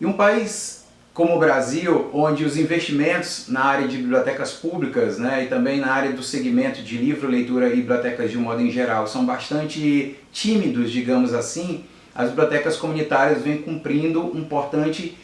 Em um país como o Brasil, onde os investimentos na área de bibliotecas públicas né, e também na área do segmento de livro, leitura e bibliotecas de um modo em geral são bastante tímidos, digamos assim, as bibliotecas comunitárias vêm cumprindo um importante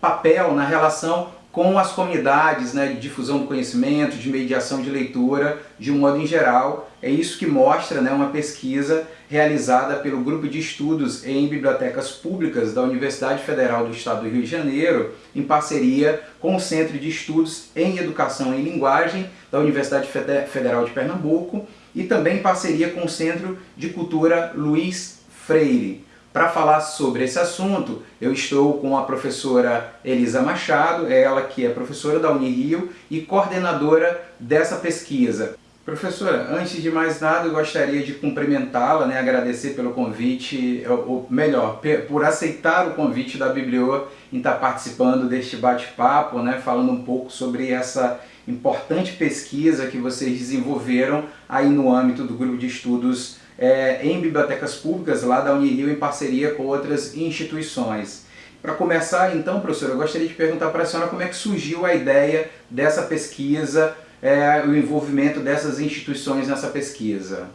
papel na relação com as comunidades né, de difusão do conhecimento, de mediação de leitura, de um modo em geral. É isso que mostra né, uma pesquisa realizada pelo Grupo de Estudos em Bibliotecas Públicas da Universidade Federal do Estado do Rio de Janeiro, em parceria com o Centro de Estudos em Educação e Linguagem da Universidade Federal de Pernambuco e também em parceria com o Centro de Cultura Luiz Freire. Para falar sobre esse assunto, eu estou com a professora Elisa Machado, ela que é professora da Unirio e coordenadora dessa pesquisa. Professora, antes de mais nada, eu gostaria de cumprimentá-la, né, agradecer pelo convite, ou melhor, por aceitar o convite da Biblio em estar participando deste bate-papo, né, falando um pouco sobre essa importante pesquisa que vocês desenvolveram aí no âmbito do grupo de estudos é, em bibliotecas públicas lá da Unirio em parceria com outras instituições. Para começar então, professor, eu gostaria de perguntar para a senhora como é que surgiu a ideia dessa pesquisa, é, o envolvimento dessas instituições nessa pesquisa.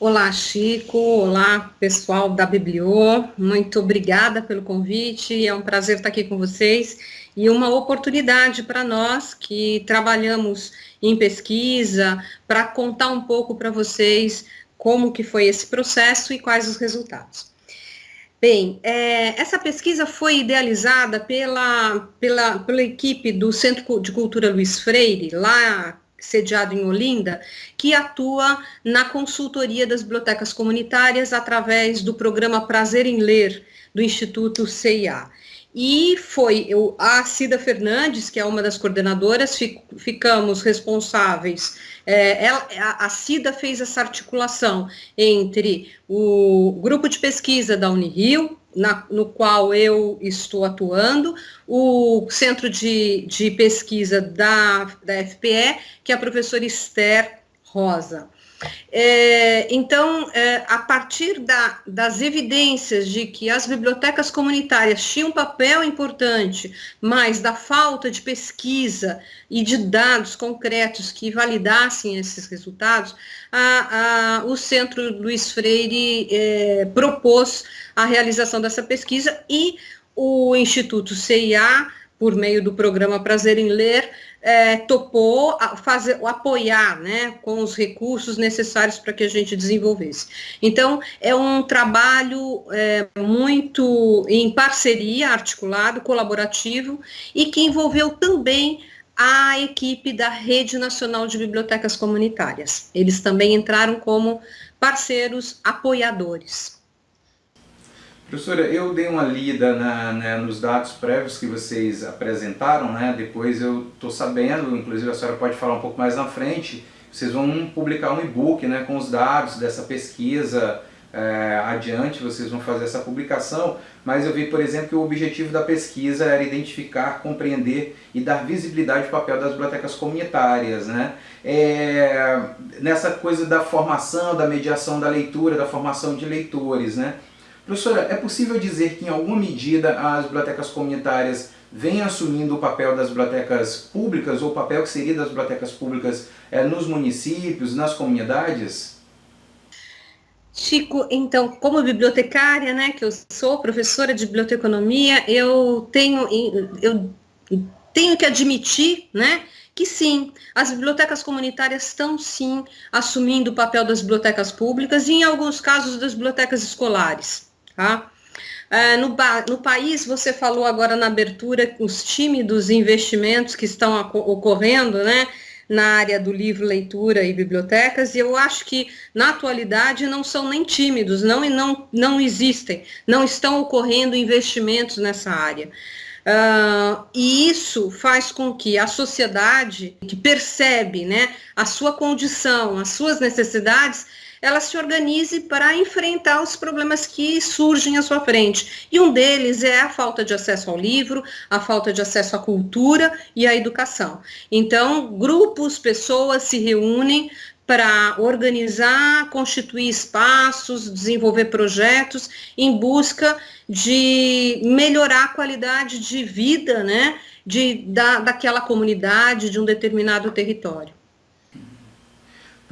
Olá, Chico. Olá, pessoal da Bibliô. Muito obrigada pelo convite. É um prazer estar aqui com vocês e uma oportunidade para nós que trabalhamos em pesquisa, para contar um pouco para vocês como que foi esse processo e quais os resultados. Bem, é, essa pesquisa foi idealizada pela, pela, pela equipe do Centro de Cultura Luiz Freire, lá sediado em Olinda, que atua na consultoria das bibliotecas comunitárias através do programa Prazer em Ler, do Instituto CIA. E foi eu, a Cida Fernandes, que é uma das coordenadoras, fic, ficamos responsáveis. É, ela, a, a Cida fez essa articulação entre o grupo de pesquisa da Unirio, na, no qual eu estou atuando, o centro de, de pesquisa da, da FPE, que é a professora Esther Rosa. É, então, é, a partir da, das evidências de que as bibliotecas comunitárias tinham um papel importante, mas da falta de pesquisa e de dados concretos que validassem esses resultados, a, a, o Centro Luiz Freire é, propôs a realização dessa pesquisa e o Instituto CIA, por meio do programa Prazer em Ler, é, topou fazer, apoiar né, com os recursos necessários para que a gente desenvolvesse. Então, é um trabalho é, muito em parceria, articulado, colaborativo, e que envolveu também a equipe da Rede Nacional de Bibliotecas Comunitárias. Eles também entraram como parceiros apoiadores. Professora, eu dei uma lida na, né, nos dados prévios que vocês apresentaram, né? depois eu estou sabendo, inclusive a senhora pode falar um pouco mais na frente, vocês vão publicar um e-book né, com os dados dessa pesquisa é, adiante, vocês vão fazer essa publicação, mas eu vi, por exemplo, que o objetivo da pesquisa era identificar, compreender e dar visibilidade ao papel das bibliotecas comunitárias, né? É, nessa coisa da formação, da mediação da leitura, da formação de leitores, né? Professora, é possível dizer que em alguma medida as bibliotecas comunitárias vêm assumindo o papel das bibliotecas públicas, ou o papel que seria das bibliotecas públicas é, nos municípios, nas comunidades? Chico, então, como bibliotecária, né, que eu sou professora de biblioteconomia, eu tenho, eu tenho que admitir, né, que sim, as bibliotecas comunitárias estão sim assumindo o papel das bibliotecas públicas e em alguns casos das bibliotecas escolares. Tá? É, no, no, país, você falou agora na abertura, os tímidos investimentos que estão ocorrendo né, na área do livro, leitura e bibliotecas, e eu acho que na atualidade não são nem tímidos, não, não, não existem, não estão ocorrendo investimentos nessa área. Uh, e isso faz com que a sociedade, que percebe né, a sua condição, as suas necessidades, ela se organize para enfrentar os problemas que surgem à sua frente. E um deles é a falta de acesso ao livro, a falta de acesso à cultura e à educação. Então, grupos, pessoas se reúnem para organizar, constituir espaços, desenvolver projetos em busca de melhorar a qualidade de vida, né, de, da, daquela comunidade, de um determinado território.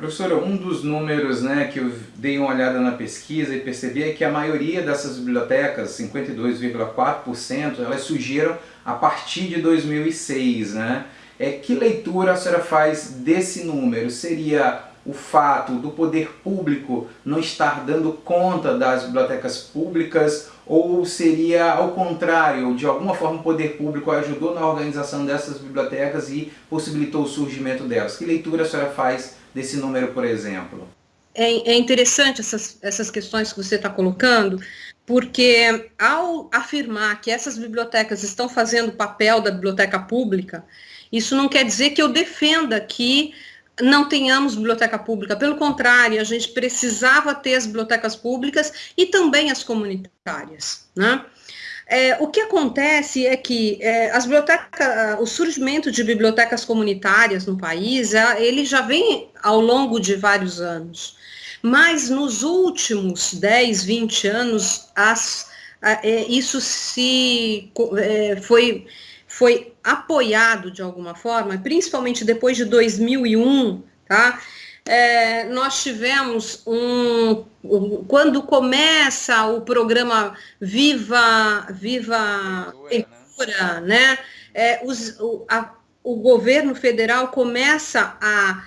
Professora, um dos números né, que eu dei uma olhada na pesquisa e percebi é que a maioria dessas bibliotecas, 52,4%, elas surgiram a partir de 2006, né? É, que leitura a senhora faz desse número? Seria o fato do poder público não estar dando conta das bibliotecas públicas ou seria ao contrário, de alguma forma o poder público ajudou na organização dessas bibliotecas e possibilitou o surgimento delas? Que leitura a senhora faz desse número, por exemplo? É, é interessante essas, essas questões que você está colocando, porque ao afirmar que essas bibliotecas estão fazendo o papel da biblioteca pública, isso não quer dizer que eu defenda que não tenhamos biblioteca pública, pelo contrário, a gente precisava ter as bibliotecas públicas e também as comunitárias, né? É, o que acontece é que é, as bibliotecas, o surgimento de bibliotecas comunitárias no país, é, ele já vem ao longo de vários anos, mas nos últimos 10, 20 anos, as, é, isso se é, foi foi apoiado de alguma forma, principalmente depois de 2001, tá? É, nós tivemos um, um, quando começa o programa Viva Viva Cultura, né? É, os, o, a, o governo federal começa a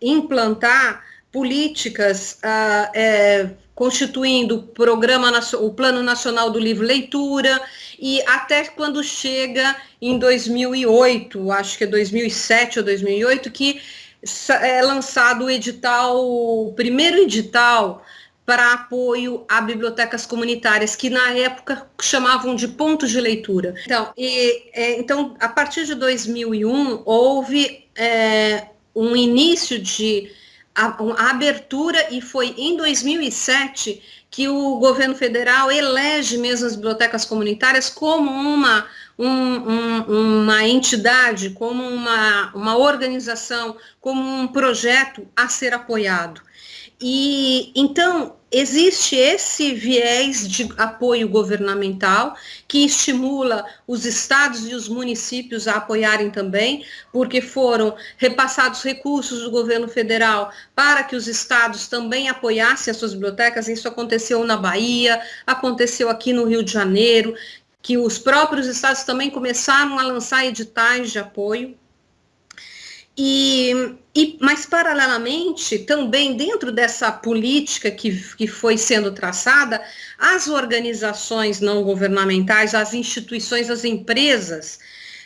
implantar políticas uh, é, constituindo o programa o plano nacional do livro leitura e até quando chega em 2008 acho que é 2007 ou 2008 que é lançado o edital o primeiro edital para apoio a bibliotecas comunitárias, que na época chamavam de pontos de leitura. Então, e, é, então a partir de 2001, houve é, um início de a, a abertura e foi em 2007 que o governo federal elege mesmo as bibliotecas comunitárias como uma, um, um, uma entidade, como uma, uma organização, como um projeto a ser apoiado. E então existe esse viés de apoio governamental que estimula os estados e os municípios a apoiarem também, porque foram repassados recursos do governo federal para que os estados também apoiassem as suas bibliotecas. Isso aconteceu na Bahia, aconteceu aqui no Rio de Janeiro, que os próprios estados também começaram a lançar editais de apoio. E, e, mas, paralelamente, também dentro dessa política que, que foi sendo traçada, as organizações não governamentais, as instituições, as empresas,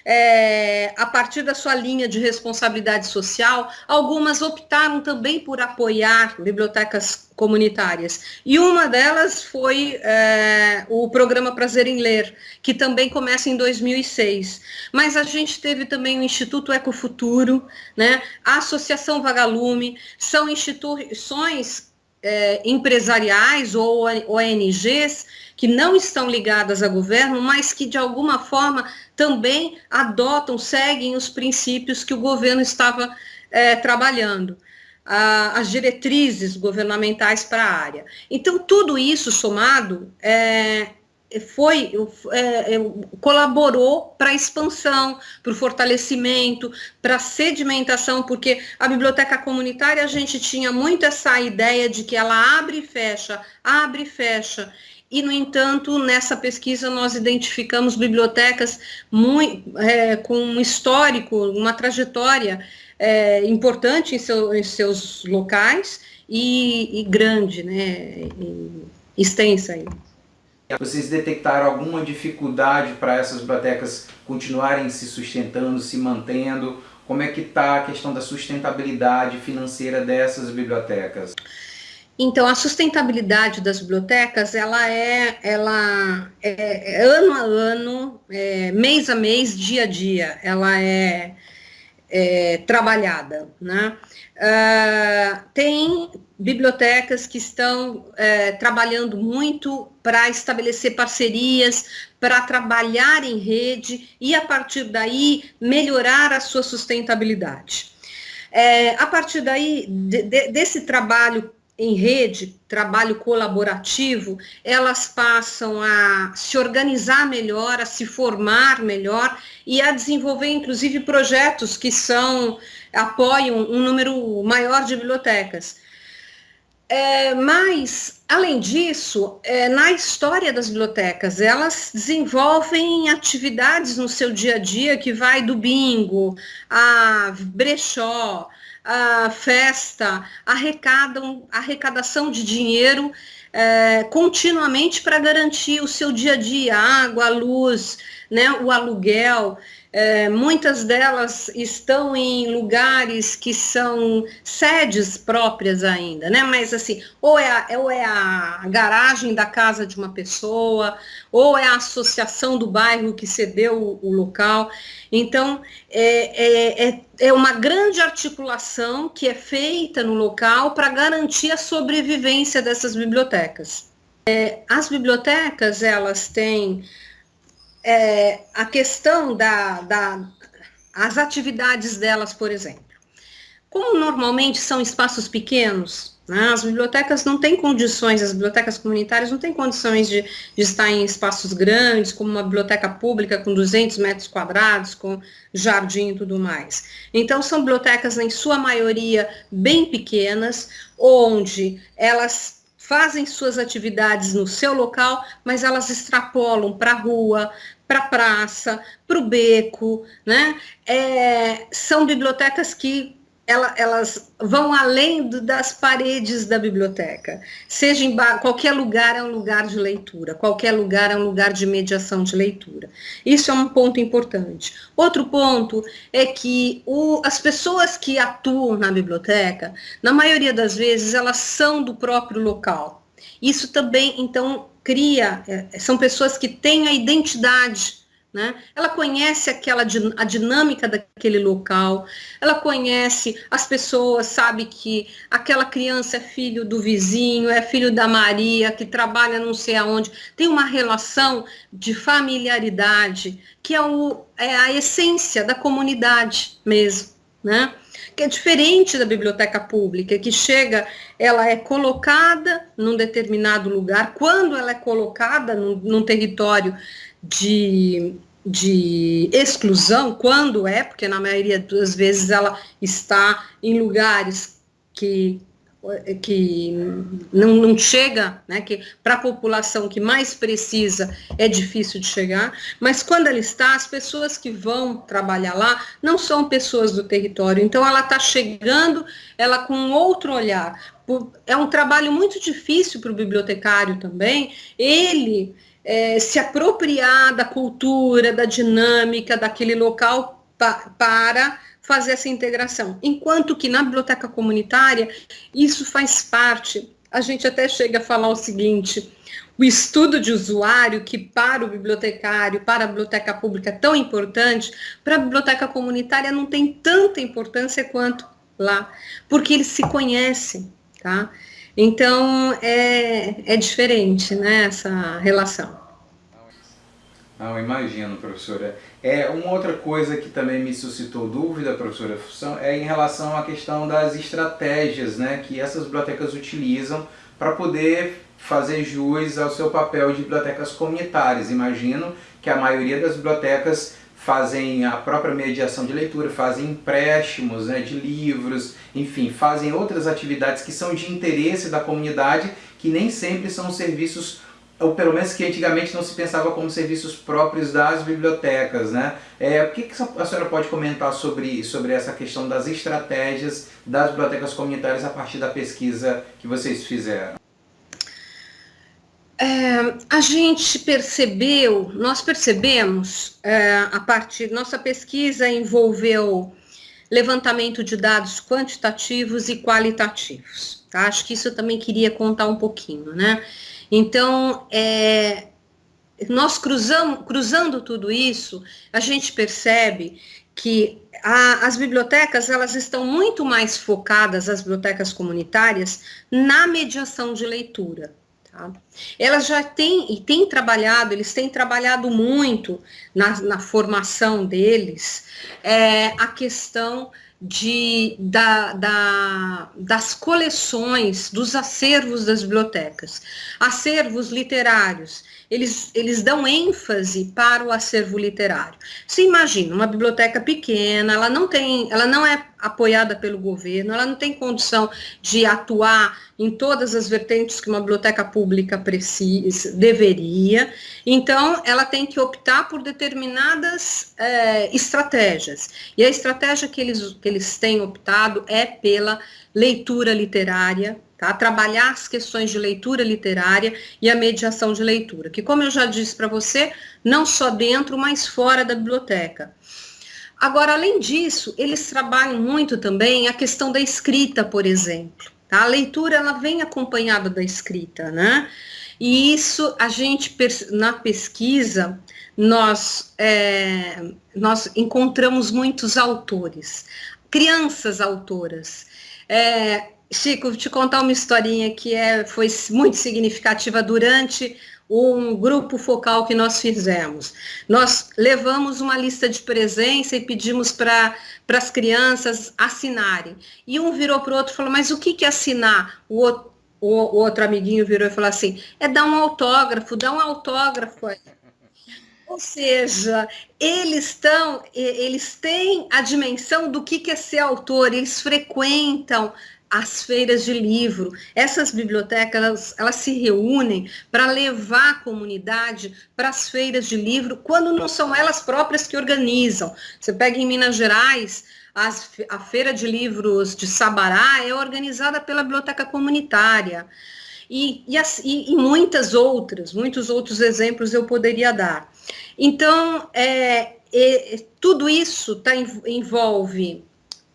é, a partir da sua linha de responsabilidade social, algumas optaram também por apoiar bibliotecas comunitárias. E uma delas foi é, o programa Prazer em Ler, que também começa em 2006. Mas a gente teve também o Instituto Ecofuturo, né, a Associação Vagalume, são instituições é, empresariais ou ONGs que não estão ligadas a governo, mas que de alguma forma também adotam, seguem os princípios que o governo estava é, trabalhando, a, as diretrizes governamentais para a área. Então, tudo isso somado é, foi é, é colaborou para a expansão, para o fortalecimento, para a sedimentação, porque a biblioteca comunitária a gente tinha muito essa ideia de que ela abre e fecha, abre e fecha, e, no entanto, nessa pesquisa nós identificamos bibliotecas muito, é, com um histórico, uma trajetória é, importante em, seu, em, seus locais e, e grande, né, e extensa. Vocês detectaram alguma dificuldade para essas bibliotecas continuarem se sustentando, se mantendo? Como é que está a questão da sustentabilidade financeira dessas bibliotecas? Então, a sustentabilidade das bibliotecas, ela é, ela é, é ano a ano, é, mês a mês, dia a dia, ela é, é trabalhada, né? Uh, tem bibliotecas que estão é, trabalhando muito para estabelecer parcerias, para trabalhar em rede e, a partir daí, melhorar a sua sustentabilidade. É, a partir daí, de, de, desse trabalho em rede, trabalho colaborativo, elas passam a se organizar melhor, a se formar melhor e a desenvolver, inclusive, projetos que são apoiam um número maior de bibliotecas. É, mas, além disso, é, na história das bibliotecas, elas desenvolvem atividades no seu dia a dia que vai do bingo, a brechó, a festa, arrecadam, arrecadação de dinheiro é, continuamente para garantir o seu dia a dia, água, luz, né, o aluguel. É, muitas delas estão em lugares que são sedes próprias ainda, né? Mas assim, ou é, a, ou é a garagem da casa de uma pessoa, ou é a associação do bairro que cedeu o, o local. Então, é, é, é, é uma grande articulação que é feita no local para garantir a sobrevivência dessas bibliotecas. É, as bibliotecas, elas têm é, a questão da, da, atividades delas, por exemplo. Como normalmente são espaços pequenos, né, as bibliotecas não têm condições, as bibliotecas comunitárias não têm condições de, de, estar em espaços grandes, como uma biblioteca pública com 200 metros quadrados, com jardim e tudo mais. Então, são bibliotecas, em sua maioria, bem pequenas, onde elas fazem suas atividades no seu local, mas elas extrapolam para a rua, para a praça, para o beco, né? É, são bibliotecas que ela, elas vão além do, das paredes da biblioteca. Seja em qualquer lugar é um lugar de leitura, qualquer lugar é um lugar de mediação de leitura. Isso é um ponto importante. Outro ponto é que o, as pessoas que atuam na biblioteca, na maioria das vezes, elas são do próprio local. Isso também, então, cria, é, são pessoas que têm a identidade né? Ela conhece aquela a dinâmica daquele local, ela conhece as pessoas, sabe que aquela criança é filho do vizinho, é filho da Maria, que trabalha não sei aonde, tem uma relação de familiaridade que é, o, é a essência da comunidade mesmo, né? que é diferente da biblioteca pública, que chega, ela é colocada num determinado lugar, quando ela é colocada num, num território de, de exclusão, quando é, porque na maioria das vezes ela está em lugares que que não, não chega, né, que para a população que mais precisa é difícil de chegar, mas quando ela está, as pessoas que vão trabalhar lá não são pessoas do território, então ela está chegando, ela com outro olhar. É um trabalho muito difícil para o bibliotecário também, ele é, se apropriar da cultura, da dinâmica daquele local pa, para fazer essa integração. Enquanto que na biblioteca comunitária, isso faz parte. A gente até chega a falar o seguinte: o estudo de usuário, que para o bibliotecário, para a biblioteca pública é tão importante, para a biblioteca comunitária não tem tanta importância quanto lá, porque eles se conhecem, tá? Então, é, é diferente, né, essa relação. Não, imagino, professora. É, uma outra coisa que também me suscitou dúvida, professora, é em relação à questão das estratégias né, que essas bibliotecas utilizam para poder fazer jus ao seu papel de bibliotecas comunitárias. Imagino que a maioria das bibliotecas fazem a própria mediação de leitura, fazem empréstimos né, de livros, enfim, fazem outras atividades que são de interesse da comunidade, que nem sempre são serviços ou pelo menos que antigamente não se pensava como serviços próprios das bibliotecas, né? É, o que, que a senhora pode comentar sobre, sobre essa questão das estratégias das bibliotecas comunitárias a partir da pesquisa que vocês fizeram? É, a gente percebeu, nós percebemos, é, a partir, nossa pesquisa envolveu levantamento de dados quantitativos e qualitativos. Tá? Acho que isso eu também queria contar um pouquinho, né? Então, é, nós cruzamos, cruzando tudo isso, a gente percebe que a, as bibliotecas elas estão muito mais focadas, as bibliotecas comunitárias, na mediação de leitura. Tá? Elas já têm e têm trabalhado, eles têm trabalhado muito na, na formação deles é, a questão de, da, da, das coleções, dos acervos das bibliotecas. Acervos literários, eles, eles dão ênfase para o acervo literário. Se imagina, uma biblioteca pequena, ela não tem, ela não é apoiada pelo governo, ela não tem condição de atuar em todas as vertentes que uma biblioteca pública precisa, deveria, então ela tem que optar por determinadas é, estratégias. E a estratégia que eles, que eles têm optado é pela leitura literária, tá? trabalhar as questões de leitura literária e a mediação de leitura, que como eu já disse para você, não só dentro, mas fora da biblioteca. Agora, além disso, eles trabalham muito também a questão da escrita, por exemplo. Tá? A leitura ela vem acompanhada da escrita, né? E isso a gente na pesquisa nós é, nós encontramos muitos autores, crianças autoras. É, Chico, vou te contar uma historinha que é, foi muito significativa durante um grupo focal que nós fizemos. Nós levamos uma lista de presença e pedimos para as crianças assinarem. E um virou para o outro e falou, mas o que, que é assinar? O outro, o, o outro amiguinho virou e falou assim, é dar um autógrafo, dá um autógrafo aí. Ou seja, eles estão, eles têm a dimensão do que, que é ser autor, eles frequentam as feiras de livro. Essas bibliotecas, elas, elas se reúnem para levar a comunidade para as feiras de livro, quando não são elas próprias que organizam. Você pega em Minas Gerais, as, a Feira de Livros de Sabará é organizada pela Biblioteca Comunitária. E, e, as, e, e muitas outras, muitos outros exemplos eu poderia dar. Então, é, é, tudo isso tá, envolve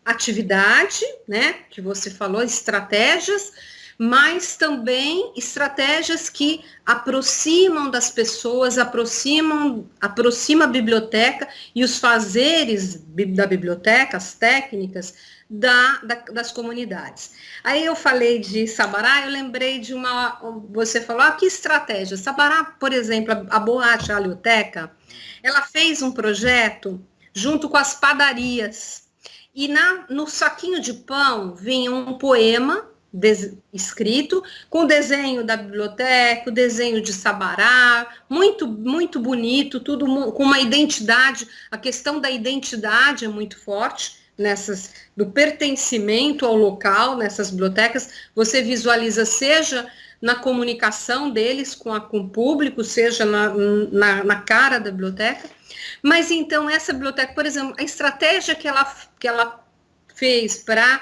atividade, né, que você falou, estratégias, mas também estratégias que aproximam das pessoas, aproximam, aproxima a biblioteca e os fazeres da biblioteca, as técnicas da, da, das comunidades. Aí eu falei de Sabará, eu lembrei de uma, você falou, ah, que estratégia? Sabará, por exemplo, a, a Borracha Alioteca, ela fez um projeto junto com as padarias, e na, no saquinho de pão vinha um poema escrito com o desenho da biblioteca, o desenho de Sabará, muito muito bonito, tudo com uma identidade. A questão da identidade é muito forte nessas do pertencimento ao local nessas bibliotecas. Você visualiza seja na comunicação deles com, a, com o público, seja na, na, na cara da biblioteca. Mas então essa biblioteca, por exemplo, a estratégia que ela, que ela fez para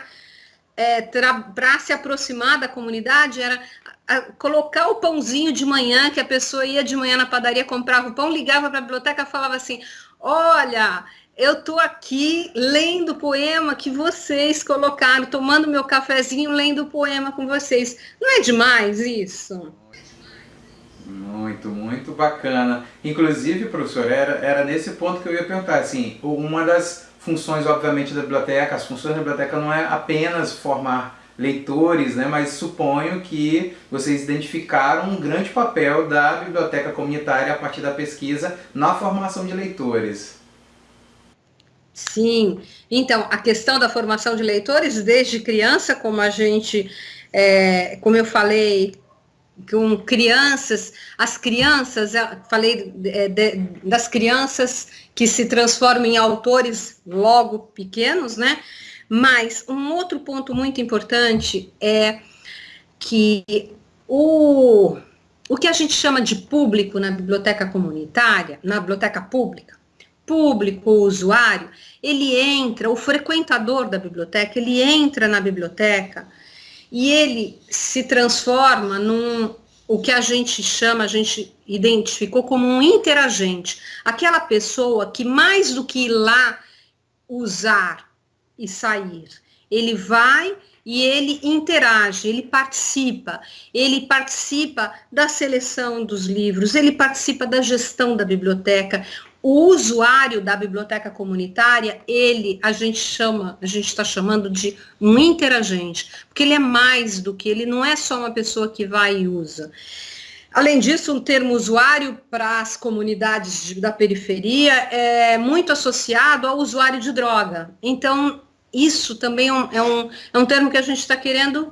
é, para se aproximar da comunidade era a, colocar o pãozinho de manhã, que a pessoa ia de manhã na padaria, comprava o pão, ligava para a biblioteca falava assim, olha, eu estou aqui lendo o poema que vocês colocaram, tomando meu cafezinho, lendo o poema com vocês. Não é demais isso? Muito, muito bacana. Inclusive, professor, era, era nesse ponto que eu ia perguntar, assim, uma das funções, obviamente, da biblioteca, as funções da biblioteca não é apenas formar leitores, né, mas suponho que vocês identificaram um grande papel da biblioteca comunitária a partir da pesquisa na formação de leitores. Sim, então, a questão da formação de leitores desde criança, como a gente, é, como eu falei, com crianças, as crianças, falei de, de, das crianças que se transformam em autores logo pequenos, né? Mas um outro ponto muito importante é que o, o que a gente chama de público na biblioteca comunitária, na biblioteca pública, público, usuário, ele entra, o frequentador da biblioteca, ele entra na biblioteca e ele se transforma num o que a gente chama, a gente identificou como um interagente, aquela pessoa que mais do que ir lá usar e sair, ele vai e ele interage, ele participa, ele participa da seleção dos livros, ele participa da gestão da biblioteca, o usuário da biblioteca comunitária, ele, a gente chama, a gente está chamando de um interagente, porque ele é mais do que, ele não é só uma pessoa que vai e usa. Além disso, o termo usuário para as comunidades de, da periferia é muito associado ao usuário de droga. Então, isso também é um, é um, é um termo que a gente está querendo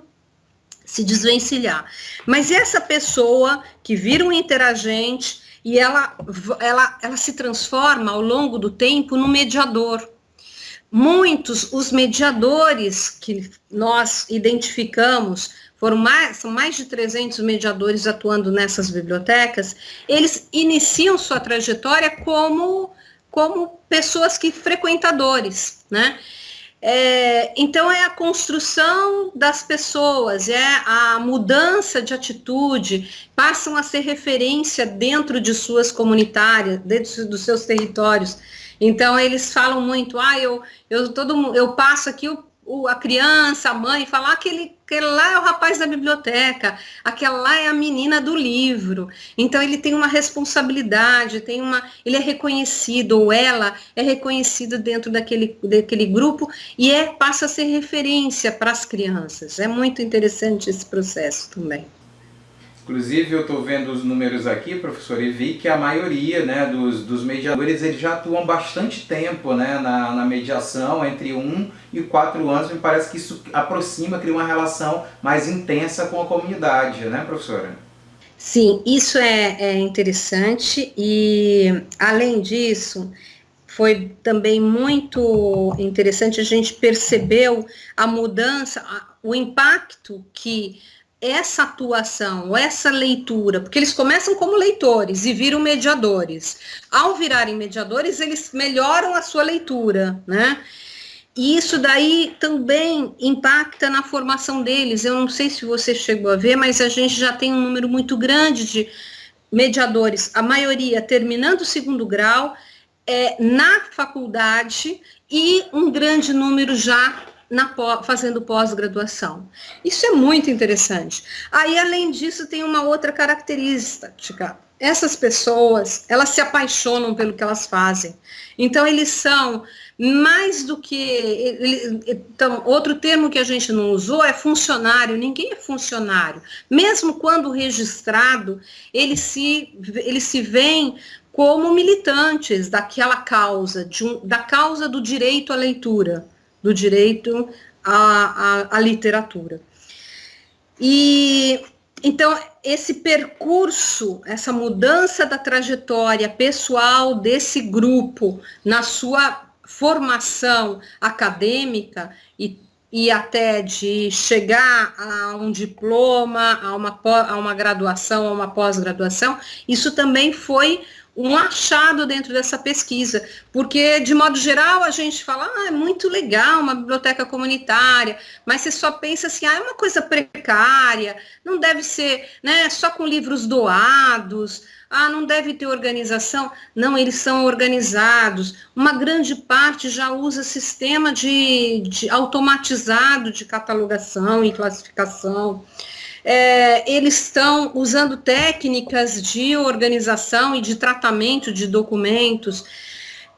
se desvencilhar. Mas essa pessoa que vira um interagente e ela, ela, ela se transforma ao longo do tempo no mediador. Muitos, os mediadores que nós identificamos, foram mais, são mais de 300 mediadores atuando nessas bibliotecas, eles iniciam sua trajetória como, como pessoas que frequentadores, né? É, então é a construção das pessoas, é a mudança de atitude, passam a ser referência dentro de suas comunitárias, dentro dos seus territórios. Então eles falam muito, ah, eu, eu todo eu passo aqui, o, o, a criança, a mãe, falar aquele, aquele lá é o rapaz da biblioteca, aquela lá é a menina do livro. Então ele tem uma responsabilidade, tem uma, ele é reconhecido ou ela é reconhecida dentro daquele, daquele grupo e é passa a ser referência para as crianças. É muito interessante esse processo também. Inclusive, eu estou vendo os números aqui, professor, e vi que a maioria né, dos, dos mediadores eles já atuam bastante tempo né, na, na mediação, entre um e quatro anos. Me parece que isso aproxima, cria uma relação mais intensa com a comunidade, né, professora? Sim, isso é, é interessante e, além disso, foi também muito interessante, a gente percebeu a mudança, o impacto que essa atuação, essa leitura, porque eles começam como leitores e viram mediadores. Ao virarem mediadores, eles melhoram a sua leitura, né? E isso daí também impacta na formação deles. Eu não sei se você chegou a ver, mas a gente já tem um número muito grande de mediadores, a maioria terminando o segundo grau, é, na faculdade e um grande número já fazendo pós-graduação. Isso é muito interessante. Aí, além disso, tem uma outra característica. Essas pessoas, elas se apaixonam pelo que elas fazem. Então, eles são mais do que. Então, outro termo que a gente não usou é funcionário. Ninguém é funcionário. Mesmo quando registrado, eles se, eles se veem como militantes daquela causa, um, da causa do direito à leitura do direito à, à, à literatura. E então, esse percurso, essa mudança da trajetória pessoal desse grupo na sua formação acadêmica e, e até de chegar a um diploma, a uma, a uma graduação, a uma pós-graduação, isso também foi um achado dentro dessa pesquisa, porque de modo geral a gente fala, ah, é muito legal uma biblioteca comunitária, mas você só pensa assim, ah, é uma coisa precária, não deve ser, né, só com livros doados, ah, não deve ter organização. Não, eles são organizados. Uma grande parte já usa sistema de, de automatizado de catalogação e classificação é, eles estão usando técnicas de organização e de tratamento de documentos.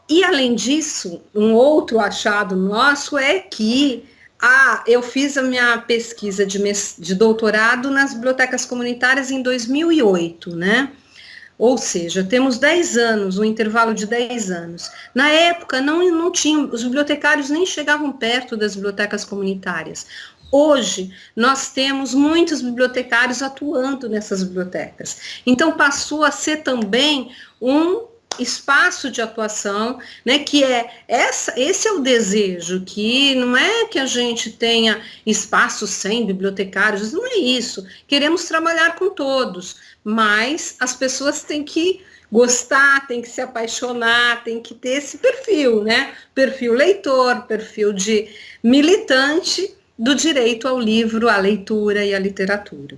E, além disso, um outro achado nosso é que ah, eu fiz a minha pesquisa de, de doutorado nas bibliotecas comunitárias em 2008, né? Ou seja, temos 10 anos, um intervalo de 10 anos. Na época, não, não tinham, os bibliotecários nem chegavam perto das bibliotecas comunitárias. Hoje, nós temos muitos bibliotecários atuando nessas bibliotecas. Então, passou a ser também um espaço de atuação, né, que é essa, esse é o desejo, que não é que a gente tenha espaço sem bibliotecários, não é isso. Queremos trabalhar com todos, mas as pessoas têm que gostar, têm que se apaixonar, tem que ter esse perfil, né? Perfil leitor, perfil de militante do direito ao livro, à leitura e à literatura.